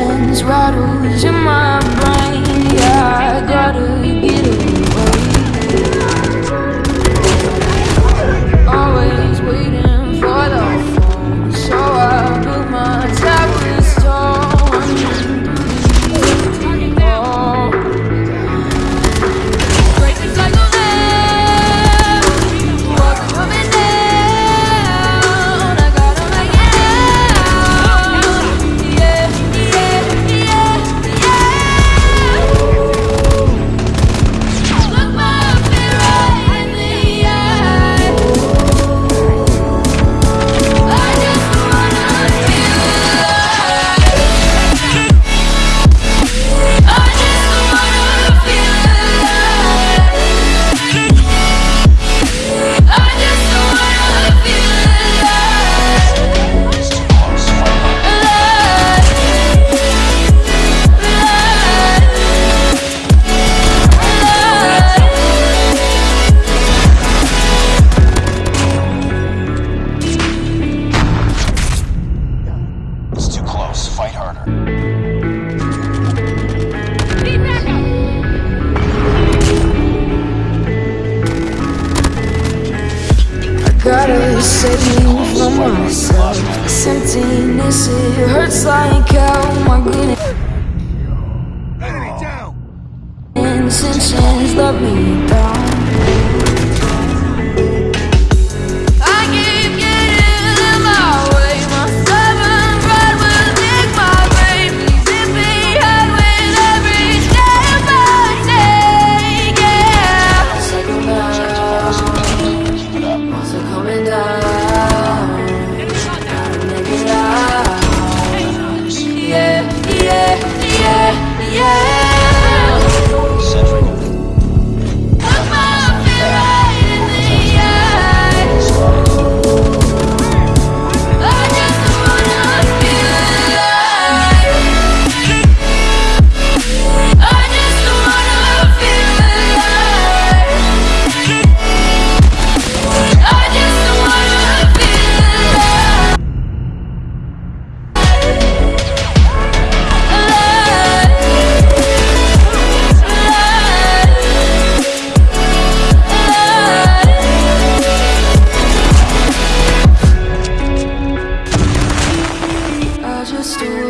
silence rattles in my brain Yeah, I gotta get it. gotta save me from myself This emptiness, it hurts like hell My goodness. intentions love me understood